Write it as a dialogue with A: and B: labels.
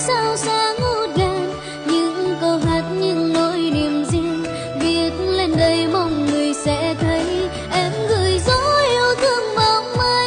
A: So xa